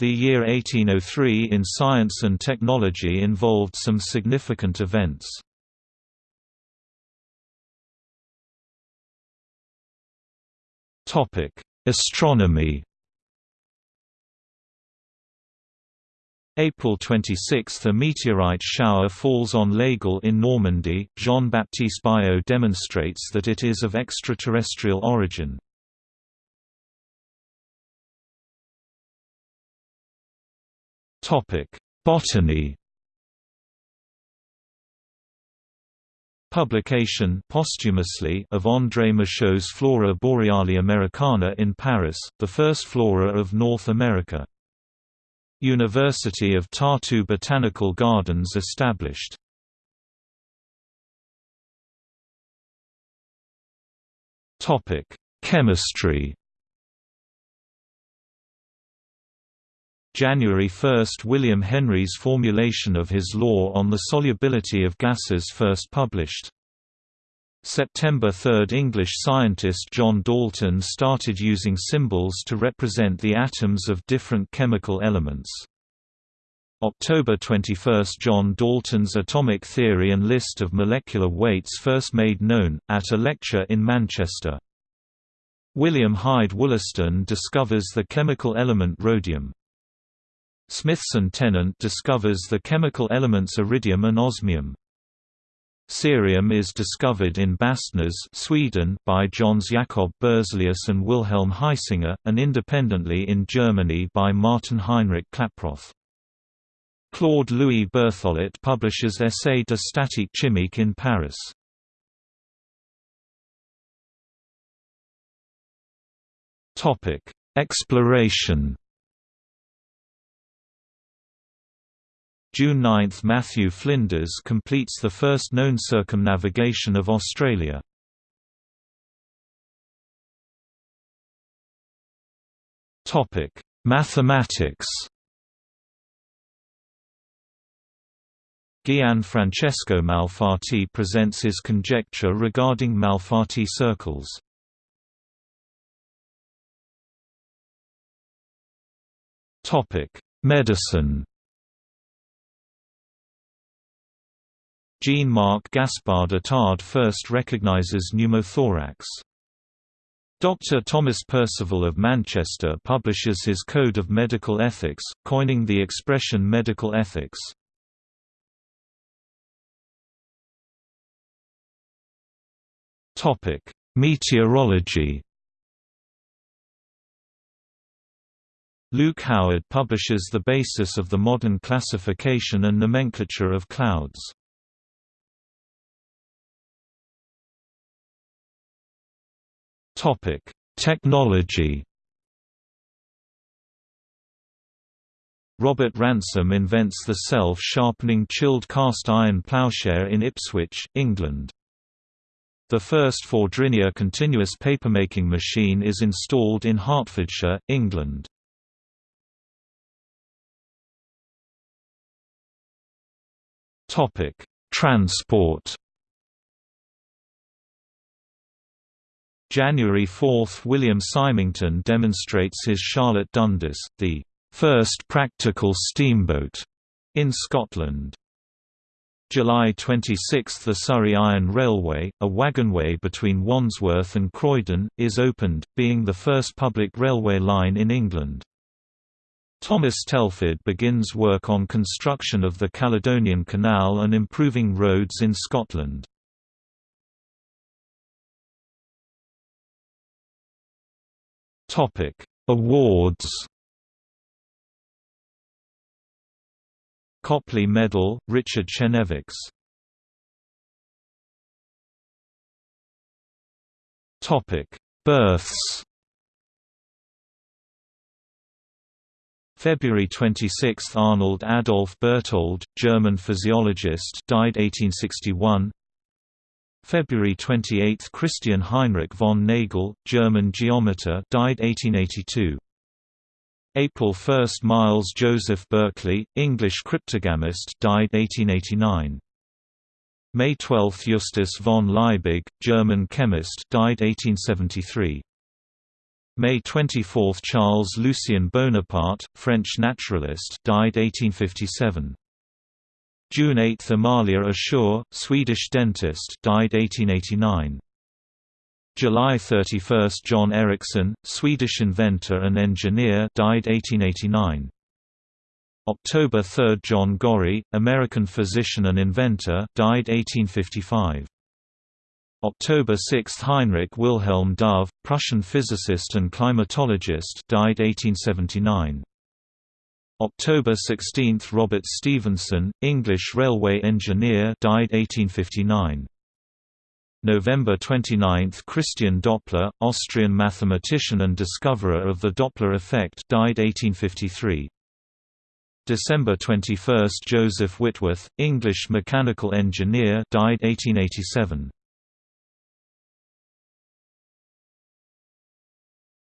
The year 1803 in science and technology involved some significant events. Topic: Astronomy April 26 – A meteorite shower falls on L'Aigle in Normandy, Jean-Baptiste Biot demonstrates that it is of extraterrestrial origin. Botany Publication posthumously of André Michaux's Flora Boreali Americana in Paris, the first flora of North America. University of Tartu Botanical Gardens established. Chemistry January 1 – William Henry's formulation of his law on the solubility of gases first published. September 3 – English scientist John Dalton started using symbols to represent the atoms of different chemical elements. October 21 – John Dalton's atomic theory and list of molecular weights first made known, at a lecture in Manchester. William Hyde Wollaston discovers the chemical element rhodium. Smithson Tennant discovers the chemical elements iridium and osmium. Cerium is discovered in Bastnäs Sweden by Jöns Jakob Berzelius and Wilhelm Hisinger, and independently in Germany by Martin Heinrich Klaproth. Claude Louis Berthollet publishes Essai de statique chimique in Paris. Exploration June 9 – Matthew Flinders completes the first known circumnavigation of Australia. Mathematics Gian-Francesco Malfatti presents his conjecture regarding Malfatti circles. Medicine Jean-Marc Gaspard Itard first recognizes pneumothorax. Dr. Thomas Percival of Manchester publishes his Code of Medical Ethics, coining the expression medical ethics. Meteorology Luke Howard publishes the basis of the modern classification and nomenclature of clouds. Topic: Technology. Robert Ransome invents the self-sharpening chilled cast iron ploughshare in Ipswich, England. The first Fourdrinier continuous papermaking machine is installed in Hertfordshire, England. Transport January 4 – William Symington demonstrates his Charlotte Dundas, the first practical steamboat in Scotland. July 26 – The Surrey Iron Railway, a wagonway between Wandsworth and Croydon, is opened, being the first public railway line in England. Thomas Telford begins work on construction of the Caledonian Canal and improving roads in Scotland. Topic: Awards. Copley Medal, Richard Chenevix. Topic: Births. February 26 – Arnold Adolf Berthold, German physiologist died 1861 February 28 – Christian Heinrich von Nagel, German geometer died 1882. April 1 – Miles Joseph Berkeley, English cryptogamist died 1889. May 12 – Justus von Liebig, German chemist died 1873. May 24 – Charles Lucien Bonaparte, French naturalist died 1857. June 8 – Amalia Assur, Swedish dentist died 1889. July 31 – John Ericsson, Swedish inventor and engineer died 1889. October 3 – John Gorrie, American physician and inventor died 1855. October 6 – Heinrich Wilhelm Dove, Prussian physicist and climatologist died 1879. October 16 – Robert Stephenson, English railway engineer died 1859. November 29 – Christian Doppler, Austrian mathematician and discoverer of the Doppler effect died 1853. December 21 – Joseph Whitworth, English mechanical engineer died 1887.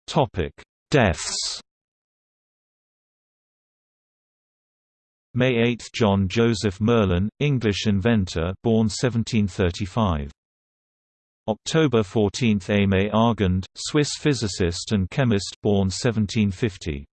Topic: Deaths. May 8 – John Joseph Merlin, English inventor born 1735. October 14 – Aimé Argand, Swiss physicist and chemist born 1750.